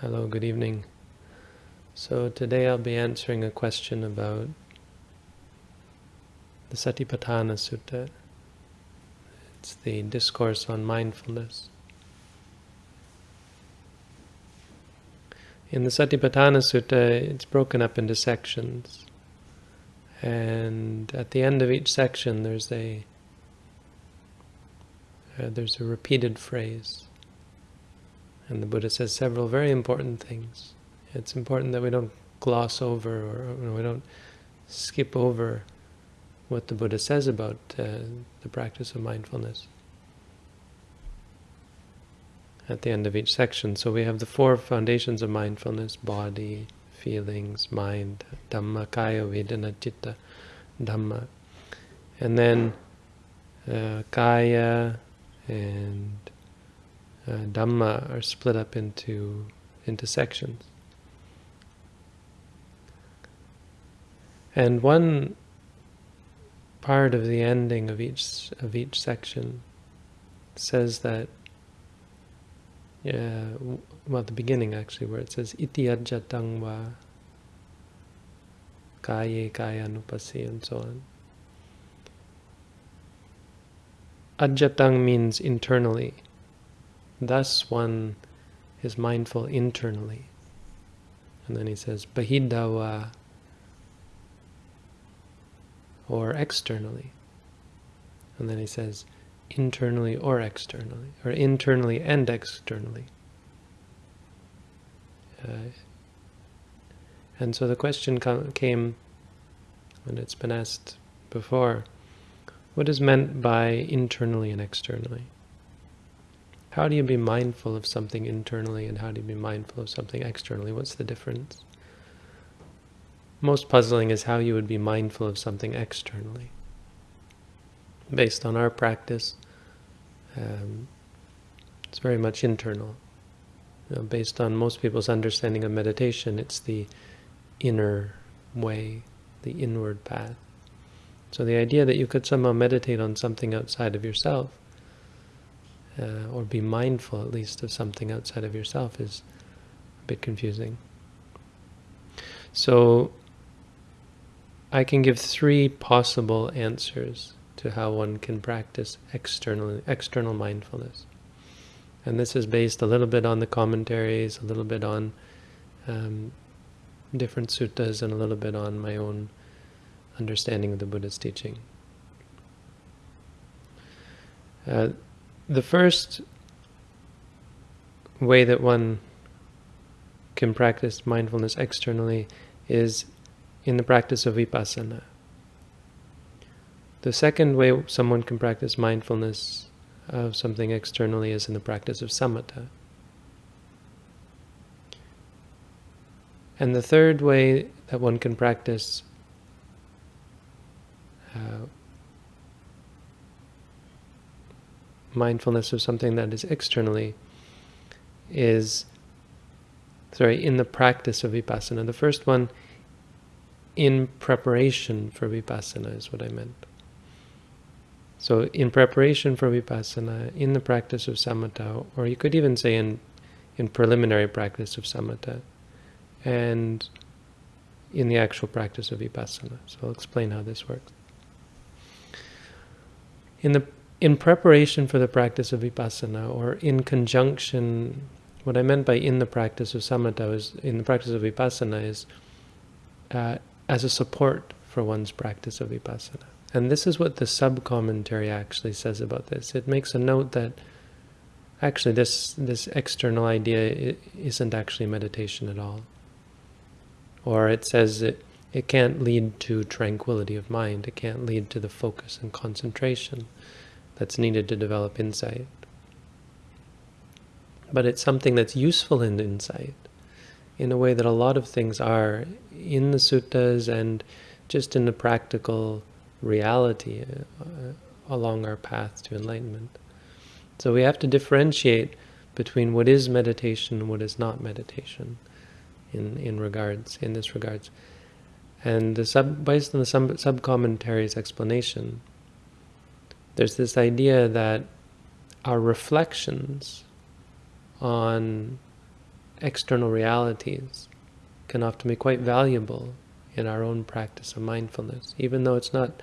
Hello, good evening. So today I'll be answering a question about the Satipatthana Sutta. It's the discourse on mindfulness. In the Satipatthana Sutta, it's broken up into sections. And at the end of each section, there's a uh, there's a repeated phrase. And the Buddha says several very important things. It's important that we don't gloss over or we don't skip over what the Buddha says about uh, the practice of mindfulness at the end of each section. So we have the four foundations of mindfulness, body, feelings, mind, Dhamma, Kaya, Vedana, Chitta, Dhamma. And then uh, Kaya and uh, Dhamma are split up into, into sections. And one part of the ending of each of each section says that yeah, well, the beginning actually, where it says iti ajatang va kaye kaya nupasi and so on. Ajatang means internally. Thus one is mindful internally. And then he says bahidawa or externally. And then he says internally or externally, or internally and externally. Uh, and so the question came, and it's been asked before, what is meant by internally and externally? How do you be mindful of something internally and how do you be mindful of something externally? What's the difference? Most puzzling is how you would be mindful of something externally. Based on our practice, um, it's very much internal. You know, based on most people's understanding of meditation, it's the inner way, the inward path. So the idea that you could somehow meditate on something outside of yourself, uh, or be mindful at least of something outside of yourself is a bit confusing. So I can give three possible answers to how one can practice external, external mindfulness. And this is based a little bit on the commentaries, a little bit on um, different suttas, and a little bit on my own understanding of the Buddha's teaching. Uh, the first way that one can practice mindfulness externally is in the practice of vipassana. The second way someone can practice mindfulness of something externally is in the practice of samatha. And the third way that one can practice uh, mindfulness of something that is externally is, sorry, in the practice of vipassana. The first one, in preparation for vipassana, is what I meant. So in preparation for vipassana, in the practice of samatha, or you could even say in, in preliminary practice of samatha, and in the actual practice of vipassana. So I'll explain how this works. In the in preparation for the practice of vipassana, or in conjunction, what I meant by in the practice of samatha is in the practice of vipassana is uh, as a support for one's practice of vipassana. And this is what the sub-commentary actually says about this. It makes a note that actually this, this external idea isn't actually meditation at all. Or it says it, it can't lead to tranquility of mind. It can't lead to the focus and concentration that's needed to develop insight. But it's something that's useful in insight in a way that a lot of things are in the suttas and just in the practical reality uh, along our path to enlightenment. So we have to differentiate between what is meditation and what is not meditation in, in regards, in this regards. And the sub, based on the sub, sub-commentary's explanation, there's this idea that our reflections on external realities can often be quite valuable in our own practice of mindfulness, even though it's not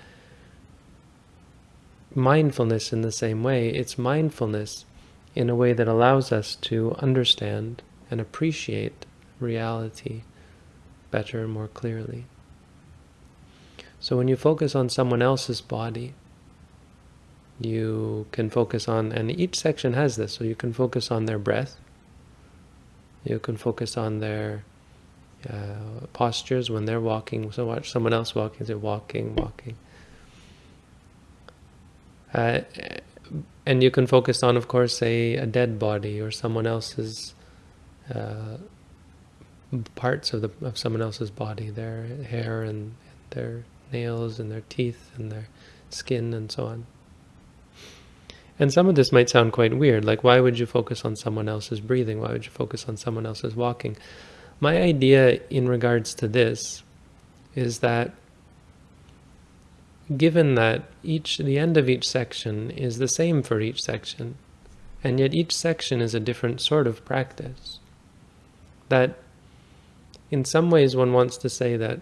mindfulness in the same way, it's mindfulness in a way that allows us to understand and appreciate reality better and more clearly. So when you focus on someone else's body, you can focus on, and each section has this, so you can focus on their breath, you can focus on their uh, postures when they're walking, so watch someone else walking, they're walking, walking. Uh, and you can focus on, of course, a, a dead body or someone else's uh, parts of the of someone else's body, their hair and, and their nails and their teeth and their skin and so on. And some of this might sound quite weird, like why would you focus on someone else's breathing? Why would you focus on someone else's walking? My idea in regards to this is that given that each the end of each section is the same for each section, and yet each section is a different sort of practice, that in some ways one wants to say that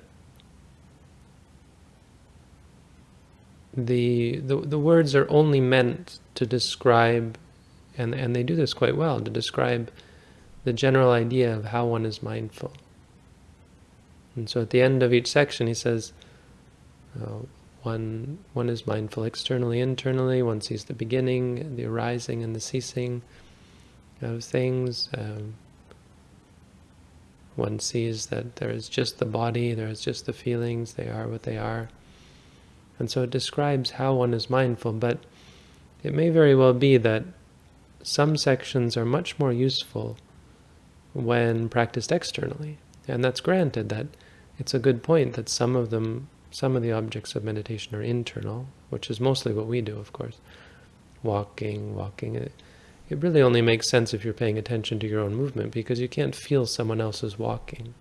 the, the, the words are only meant to describe, and, and they do this quite well, to describe the general idea of how one is mindful. And so at the end of each section he says, uh, one, one is mindful externally, internally, one sees the beginning, the arising and the ceasing of things. Um, one sees that there is just the body, there is just the feelings, they are what they are. And so it describes how one is mindful, but it may very well be that some sections are much more useful when practiced externally. And that's granted that it's a good point that some of them, some of the objects of meditation are internal, which is mostly what we do, of course. Walking, walking. It, it really only makes sense if you're paying attention to your own movement because you can't feel someone else's walking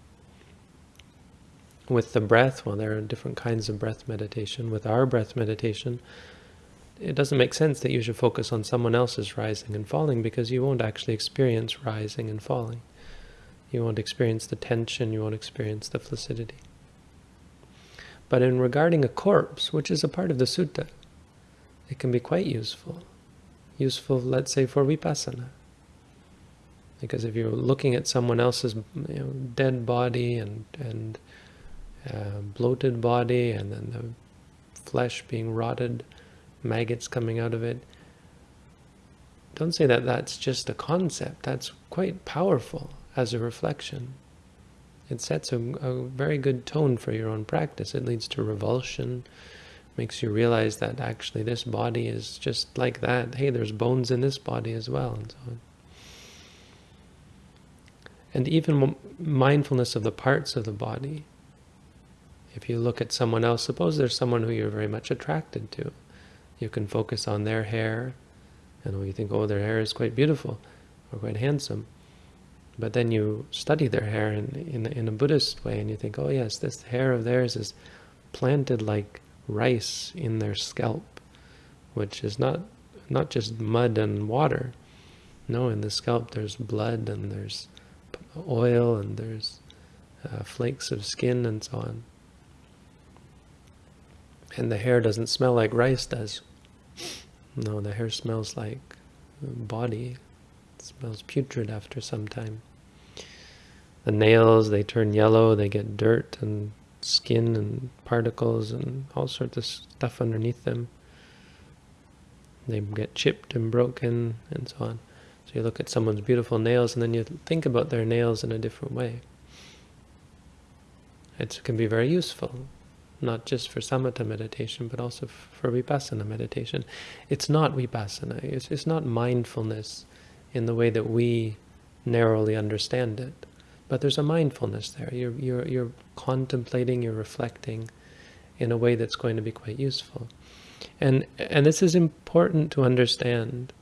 with the breath, well, there are different kinds of breath meditation. With our breath meditation, it doesn't make sense that you should focus on someone else's rising and falling because you won't actually experience rising and falling. You won't experience the tension, you won't experience the flaccidity. But in regarding a corpse, which is a part of the sutta, it can be quite useful. Useful, let's say, for vipassana. Because if you're looking at someone else's you know, dead body and, and uh, bloated body and then the flesh being rotted, maggots coming out of it. Don't say that that's just a concept. That's quite powerful as a reflection. It sets a, a very good tone for your own practice. It leads to revulsion, makes you realize that actually this body is just like that. Hey, there's bones in this body as well, and so on. And even mindfulness of the parts of the body if you look at someone else, suppose there's someone who you're very much attracted to. You can focus on their hair, and you think, oh, their hair is quite beautiful or quite handsome. But then you study their hair in, in, in a Buddhist way, and you think, oh yes, this hair of theirs is planted like rice in their scalp, which is not not just mud and water. No, in the scalp there's blood and there's oil and there's uh, flakes of skin and so on. And the hair doesn't smell like rice does. No, the hair smells like body. It smells putrid after some time. The nails, they turn yellow, they get dirt and skin and particles and all sorts of stuff underneath them. They get chipped and broken and so on. So you look at someone's beautiful nails and then you think about their nails in a different way. It can be very useful not just for samatha meditation, but also for vipassana meditation. It's not vipassana, it's, it's not mindfulness in the way that we narrowly understand it. But there's a mindfulness there. You're, you're, you're contemplating, you're reflecting in a way that's going to be quite useful. And, and this is important to understand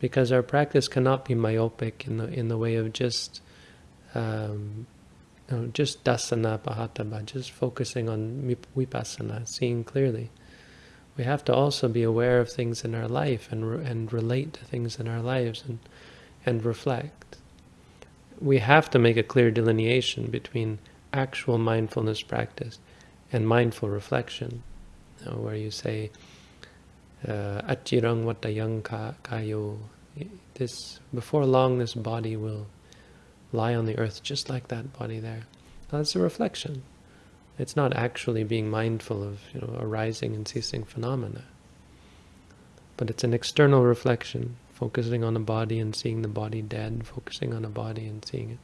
because our practice cannot be myopic in the, in the way of just um, just dasana pahataba, just focusing on vipassana, seeing clearly. We have to also be aware of things in our life and re and relate to things in our lives and and reflect. we have to make a clear delineation between actual mindfulness practice and mindful reflection, you know, where you say, uh, watayang kayo, this, before long this body will lie on the earth just like that body there. That's a reflection. It's not actually being mindful of you know, arising and ceasing phenomena. But it's an external reflection, focusing on a body and seeing the body dead, focusing on a body and seeing it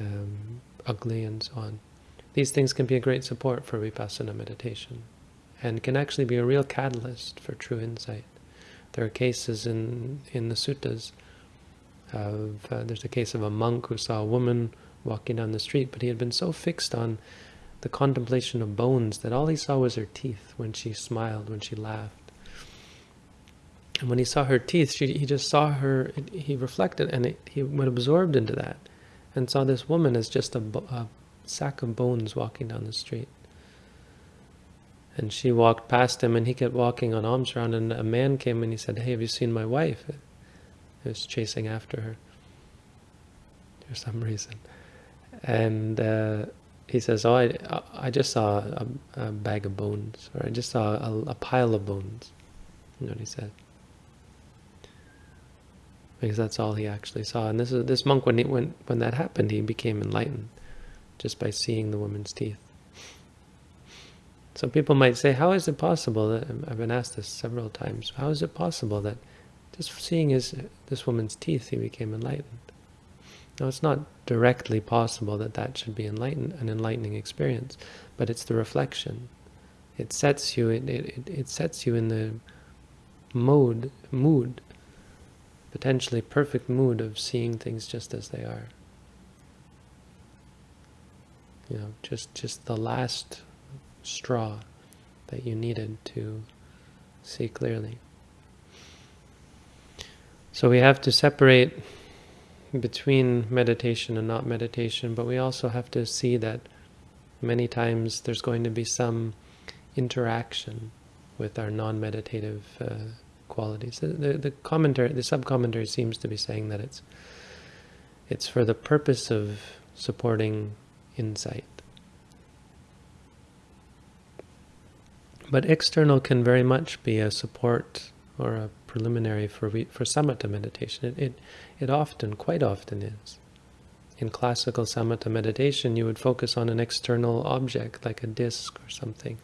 um, ugly and so on. These things can be a great support for vipassana meditation and can actually be a real catalyst for true insight. There are cases in, in the suttas of, uh, there's a case of a monk who saw a woman walking down the street, but he had been so fixed on the contemplation of bones that all he saw was her teeth when she smiled, when she laughed. And when he saw her teeth, she, he just saw her, he reflected and it, he went absorbed into that and saw this woman as just a, a sack of bones walking down the street. And she walked past him and he kept walking on alms round and a man came and he said, hey, have you seen my wife? Was chasing after her for some reason. And uh, he says, oh, I, I just saw a, a, bag of bones, or I just saw a, a pile of bones. You know what he said? Because that's all he actually saw. And this is this monk, when, he, when, when that happened, he became enlightened just by seeing the woman's teeth. So people might say, how is it possible that, I've been asked this several times, how is it possible that just seeing his, this woman's teeth, he became enlightened? Now, it's not directly possible that that should be enlightened, an enlightening experience, but it's the reflection. It sets you, it, it, it sets you in the mode, mood, potentially perfect mood of seeing things just as they are. You know, just, just the last straw that you needed to see clearly. So we have to separate between meditation and not meditation, but we also have to see that many times there's going to be some interaction with our non-meditative uh, qualities. The, the, the, commentary, the sub-commentary seems to be saying that it's it's for the purpose of supporting insight. But external can very much be a support or a preliminary for for samatha meditation. It, it, it often, quite often is. In classical samatha meditation, you would focus on an external object, like a disc or something.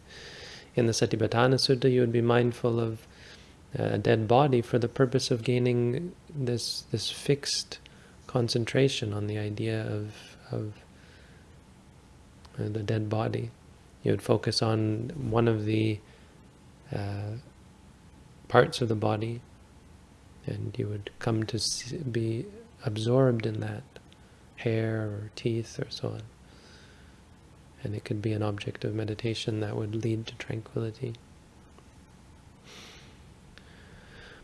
In the Satipatthana Sutta, you would be mindful of a dead body for the purpose of gaining this this fixed concentration on the idea of, of uh, the dead body you would focus on one of the uh, parts of the body and you would come to be absorbed in that hair or teeth or so on. And it could be an object of meditation that would lead to tranquility.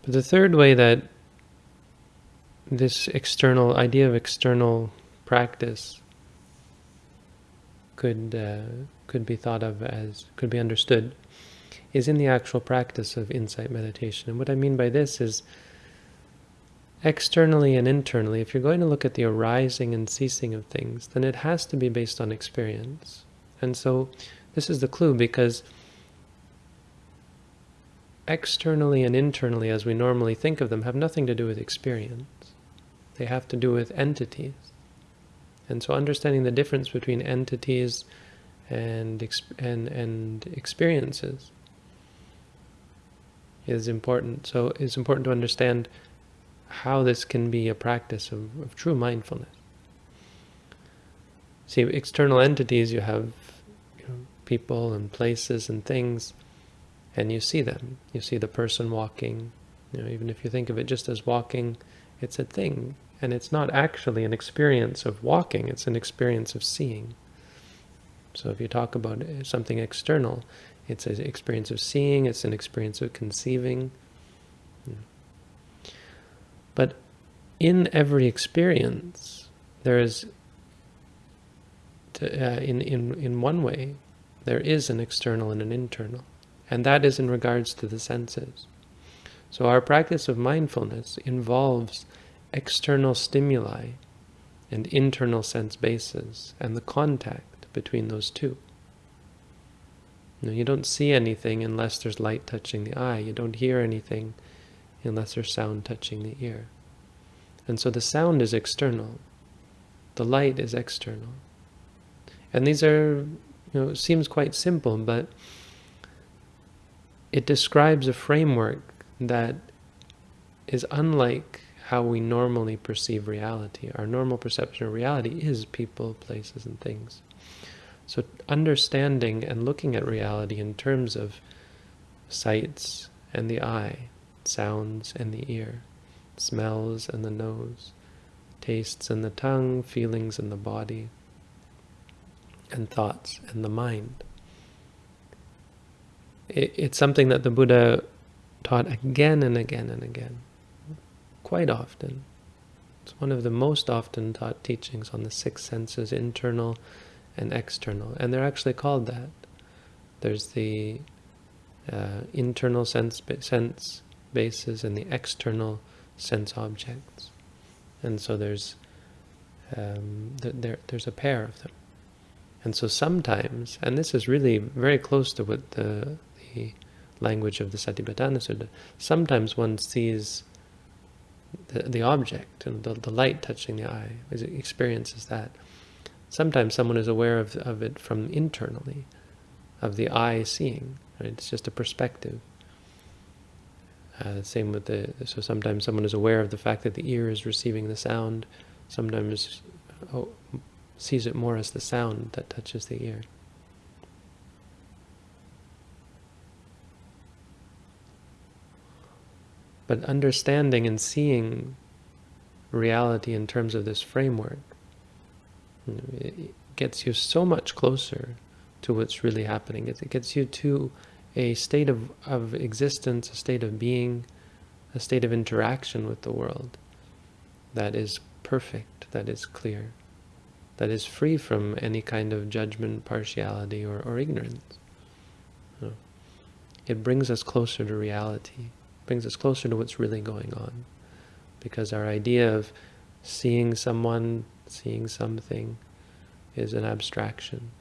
But the third way that this external idea of external practice could uh, could be thought of as, could be understood, is in the actual practice of insight meditation. And what I mean by this is externally and internally, if you're going to look at the arising and ceasing of things, then it has to be based on experience. And so this is the clue because externally and internally, as we normally think of them, have nothing to do with experience. They have to do with entities. And so understanding the difference between entities and, and, and experiences is important. So it's important to understand how this can be a practice of, of true mindfulness. See, external entities, you have you know, people and places and things, and you see them. You see the person walking. You know, even if you think of it just as walking, it's a thing. And it's not actually an experience of walking, it's an experience of seeing. So if you talk about something external, it's an experience of seeing, it's an experience of conceiving. But in every experience, there is, to, uh, in, in, in one way, there is an external and an internal. And that is in regards to the senses. So our practice of mindfulness involves external stimuli and internal sense bases and the contact between those two. You, you don't see anything unless there's light touching the eye. You don't hear anything unless there's sound touching the ear. And so the sound is external. The light is external. And these are, you know, seems quite simple, but it describes a framework that is unlike how we normally perceive reality. Our normal perception of reality is people, places, and things. So understanding and looking at reality in terms of sights and the eye, sounds and the ear, smells and the nose, tastes and the tongue, feelings and the body, and thoughts and the mind. It, it's something that the Buddha taught again and again and again, quite often. It's one of the most often taught teachings on the six senses, internal and external, and they're actually called that. There's the uh, internal sense, sense bases and the external sense objects. And so there's um, there, there's a pair of them. And so sometimes, and this is really very close to what the, the language of the Satipatthana Sutta, sometimes one sees the, the object and the, the light touching the eye, experiences that. Sometimes someone is aware of, of it from internally, of the eye seeing. Right? It's just a perspective. Uh, same with the, so sometimes someone is aware of the fact that the ear is receiving the sound, sometimes oh, sees it more as the sound that touches the ear. But understanding and seeing reality in terms of this framework it gets you so much closer to what's really happening. It, gets you to a state of, of existence, a state of being, a state of interaction with the world that is perfect, that is clear, that is free from any kind of judgment, partiality, or, or ignorance. It brings us closer to reality, brings us closer to what's really going on. Because our idea of seeing someone, seeing something, is an abstraction.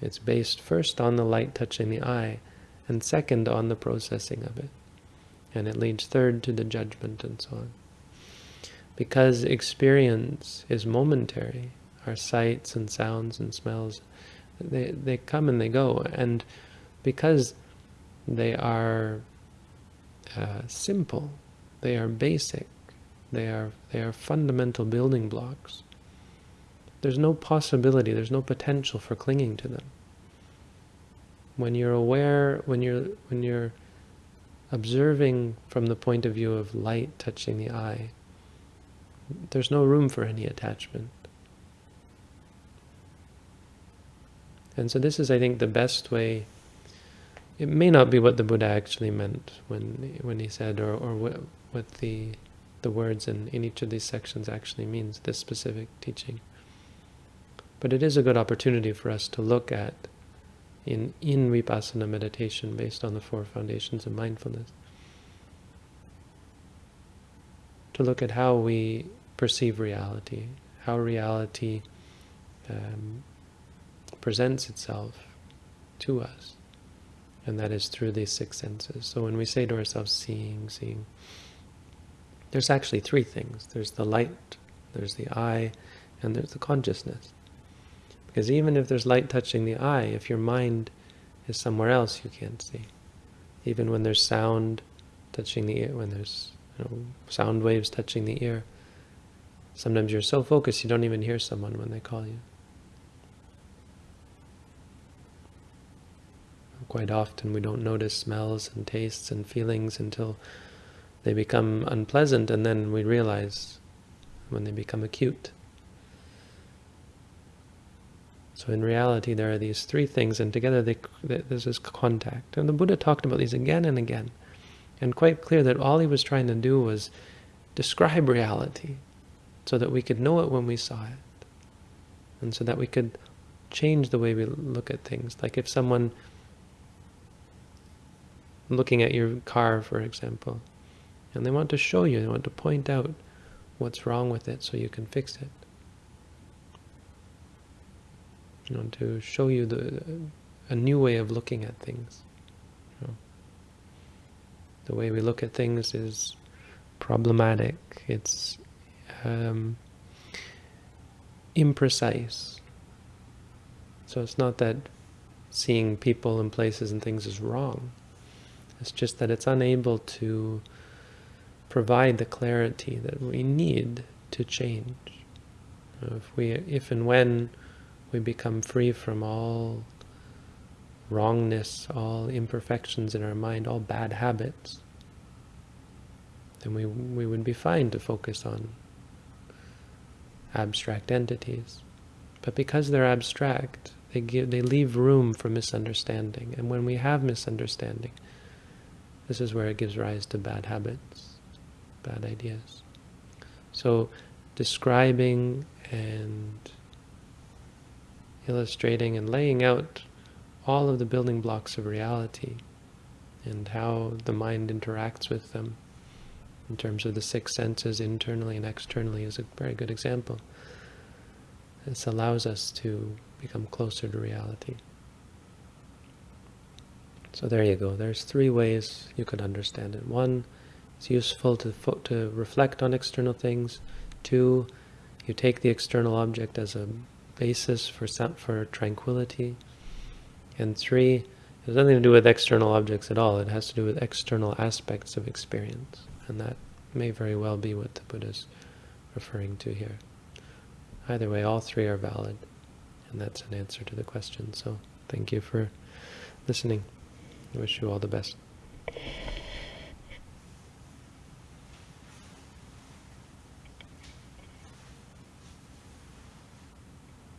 It's based first on the light touching the eye, and second on the processing of it. And it leads third to the judgment and so on. Because experience is momentary, our sights and sounds and smells, they, they come and they go. And because they are uh, simple, they are basic, they are, they are fundamental building blocks, there's no possibility, there's no potential for clinging to them when you're aware, when you're when you're observing from the point of view of light touching the eye, there's no room for any attachment. And so this is, I think, the best way. It may not be what the Buddha actually meant when when he said, or or what, what the the words in, in each of these sections actually means, this specific teaching. But it is a good opportunity for us to look at in, in vipassana meditation based on the four foundations of mindfulness. To look at how we perceive reality, how reality um, presents itself to us, and that is through these six senses. So when we say to ourselves, seeing, seeing, there's actually three things. There's the light, there's the eye, and there's the consciousness. Because even if there's light touching the eye, if your mind is somewhere else, you can't see. Even when there's sound touching the ear, when there's you know, sound waves touching the ear, sometimes you're so focused you don't even hear someone when they call you. Quite often we don't notice smells and tastes and feelings until they become unpleasant and then we realize when they become acute. So in reality, there are these three things, and together they, this is contact. And the Buddha talked about these again and again, and quite clear that all he was trying to do was describe reality, so that we could know it when we saw it, and so that we could change the way we look at things. Like if someone looking at your car, for example, and they want to show you, they want to point out what's wrong with it so you can fix it. You know, to show you the a new way of looking at things. You know. The way we look at things is problematic. It's um, imprecise. So it's not that seeing people and places and things is wrong. It's just that it's unable to provide the clarity that we need to change. If we, if and when we become free from all wrongness, all imperfections in our mind, all bad habits, then we we would be fine to focus on abstract entities. But because they're abstract, they give they leave room for misunderstanding. And when we have misunderstanding, this is where it gives rise to bad habits, bad ideas. So describing and illustrating and laying out all of the building blocks of reality and how the mind interacts with them in terms of the six senses internally and externally is a very good example. This allows us to become closer to reality. So there you go. There's three ways you could understand it. One, it's useful to, to reflect on external things. Two, you take the external object as a basis for, for tranquility. And three, it has nothing to do with external objects at all. It has to do with external aspects of experience. And that may very well be what the Buddha is referring to here. Either way, all three are valid. And that's an answer to the question. So thank you for listening. I wish you all the best.